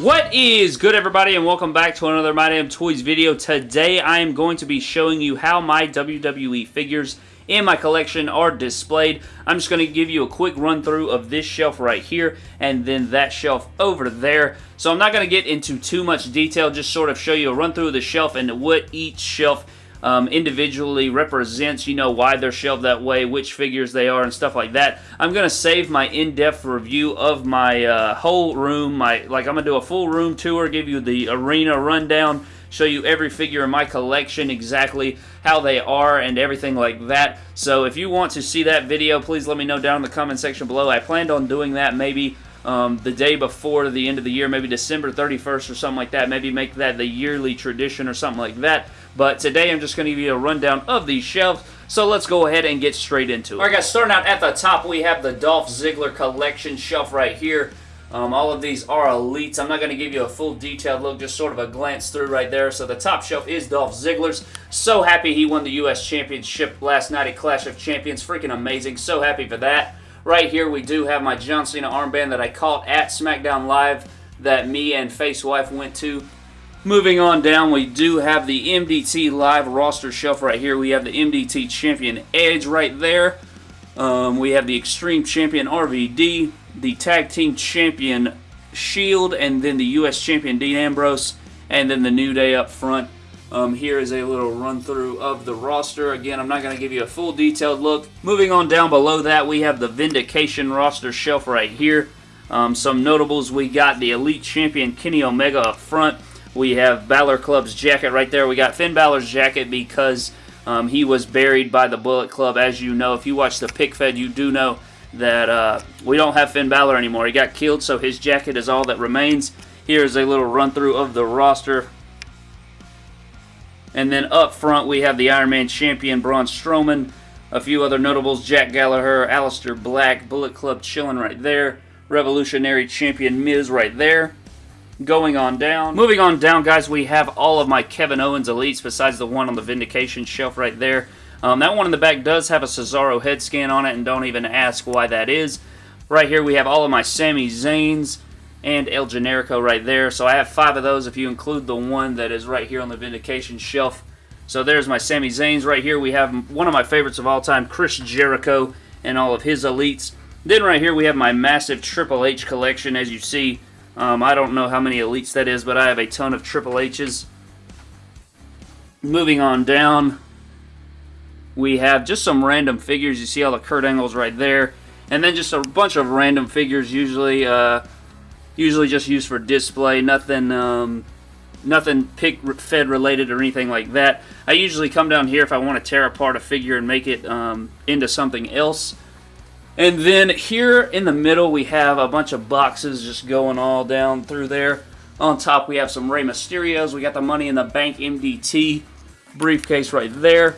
What is good everybody and welcome back to another My Damn Toys video. Today I am going to be showing you how my WWE figures in my collection are displayed. I'm just going to give you a quick run through of this shelf right here and then that shelf over there. So I'm not going to get into too much detail, just sort of show you a run through of the shelf and what each shelf um, individually represents, you know, why they're shelved that way, which figures they are, and stuff like that. I'm going to save my in-depth review of my uh, whole room. My Like, I'm going to do a full room tour, give you the arena rundown, show you every figure in my collection, exactly how they are, and everything like that. So if you want to see that video, please let me know down in the comment section below. I planned on doing that maybe um, the day before the end of the year, maybe December 31st or something like that. Maybe make that the yearly tradition or something like that. But today I'm just going to give you a rundown of these shelves. So let's go ahead and get straight into it. Alright guys, starting out at the top, we have the Dolph Ziggler collection shelf right here. Um, all of these are elites. I'm not going to give you a full detailed look, just sort of a glance through right there. So the top shelf is Dolph Ziggler's. So happy he won the U.S. Championship last night at Clash of Champions. Freaking amazing. So happy for that. Right here we do have my John Cena armband that I caught at SmackDown Live that me and Face Wife went to. Moving on down, we do have the MDT Live roster shelf right here. We have the MDT Champion Edge right there. Um, we have the Extreme Champion RVD, the Tag Team Champion Shield, and then the U.S. Champion Dean Ambrose, and then the New Day up front. Um, here is a little run through of the roster. Again, I'm not going to give you a full detailed look. Moving on down below that, we have the Vindication roster shelf right here. Um, some notables, we got the Elite Champion Kenny Omega up front. We have Balor Club's jacket right there. We got Finn Balor's jacket because um, he was buried by the Bullet Club. As you know, if you watch the pick fed, you do know that uh, we don't have Finn Balor anymore. He got killed, so his jacket is all that remains. Here's a little run through of the roster. And then up front, we have the Iron Man champion, Braun Strowman. A few other notables, Jack Gallagher, Aleister Black, Bullet Club chilling right there. Revolutionary champion Miz right there going on down. Moving on down, guys, we have all of my Kevin Owens Elites besides the one on the Vindication shelf right there. Um, that one in the back does have a Cesaro head scan on it, and don't even ask why that is. Right here, we have all of my Sami Zayns and El Generico right there. So I have five of those if you include the one that is right here on the Vindication shelf. So there's my Sami Zayns right here. We have one of my favorites of all time, Chris Jericho, and all of his Elites. Then right here we have my massive Triple H collection. As you see, um, I don't know how many elites that is, but I have a ton of Triple H's. Moving on down, we have just some random figures. You see all the Kurt Angles right there. And then just a bunch of random figures, usually uh, usually just used for display. Nothing um, nothing pick fed related or anything like that. I usually come down here if I want to tear apart a figure and make it um, into something else. And then here in the middle, we have a bunch of boxes just going all down through there. On top, we have some Rey Mysterios. We got the Money in the Bank MDT briefcase right there,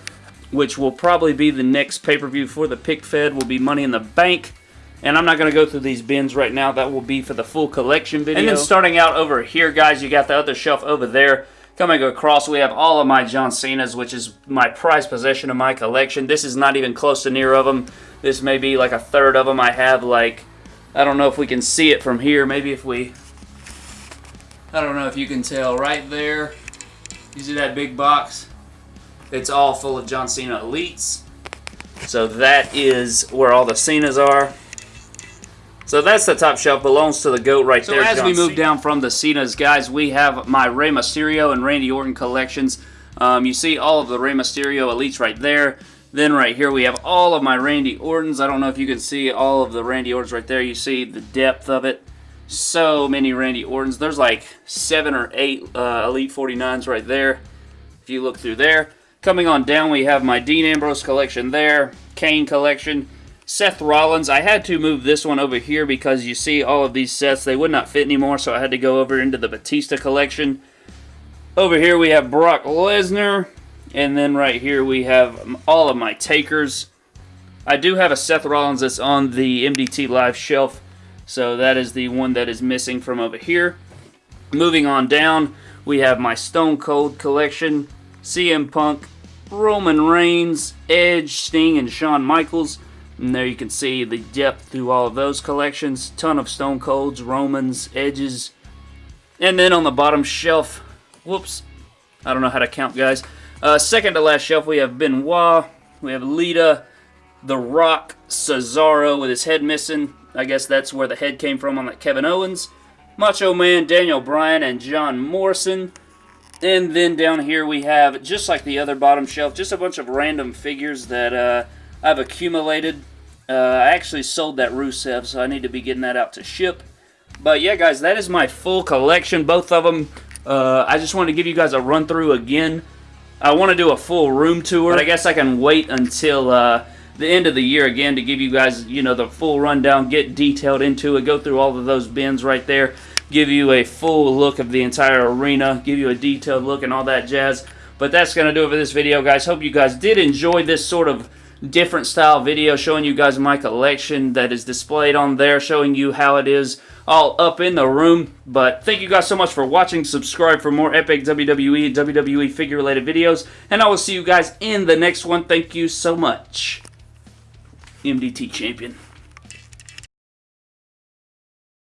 which will probably be the next pay-per-view for the pick fed will be Money in the Bank. And I'm not going to go through these bins right now. That will be for the full collection video. And then starting out over here, guys, you got the other shelf over there. Coming across, we have all of my John Cena's, which is my prized possession of my collection. This is not even close to near of them. This may be like a third of them. I have like, I don't know if we can see it from here. Maybe if we, I don't know if you can tell right there. You see that big box? It's all full of John Cena Elites. So that is where all the Cenas are. So that's the top shelf. Belongs to the GOAT right so there, So as John we move Cena. down from the Cenas, guys, we have my Rey Mysterio and Randy Orton collections. Um, you see all of the Rey Mysterio Elites right there. Then right here we have all of my Randy Ortons. I don't know if you can see all of the Randy Ortons right there. You see the depth of it. So many Randy Ortons. There's like seven or eight uh, Elite 49s right there. If you look through there. Coming on down, we have my Dean Ambrose collection there. Kane collection. Seth Rollins. I had to move this one over here because you see all of these sets. They would not fit anymore, so I had to go over into the Batista collection. Over here we have Brock Lesnar. And then right here we have all of my takers. I do have a Seth Rollins that's on the MDT Live shelf. So that is the one that is missing from over here. Moving on down, we have my Stone Cold collection, CM Punk, Roman Reigns, Edge, Sting, and Shawn Michaels. And there you can see the depth through all of those collections. Ton of Stone Colds, Romans, Edges, And then on the bottom shelf, whoops, I don't know how to count, guys. Uh, second to last shelf, we have Benoit, we have Lita, The Rock, Cesaro with his head missing. I guess that's where the head came from on that Kevin Owens. Macho Man, Daniel Bryan, and John Morrison. And then down here we have, just like the other bottom shelf, just a bunch of random figures that uh, I've accumulated. Uh, I actually sold that Rusev, so I need to be getting that out to ship. But yeah, guys, that is my full collection, both of them. Uh, I just want to give you guys a run through again. I want to do a full room tour, but I guess I can wait until uh, the end of the year again to give you guys, you know, the full rundown, get detailed into it, go through all of those bins right there, give you a full look of the entire arena, give you a detailed look and all that jazz. But that's going to do it for this video, guys. Hope you guys did enjoy this sort of different style video showing you guys my collection that is displayed on there, showing you how it is all up in the room. But thank you guys so much for watching. Subscribe for more epic WWE WWE figure related videos. And I will see you guys in the next one. Thank you so much. MDT champion.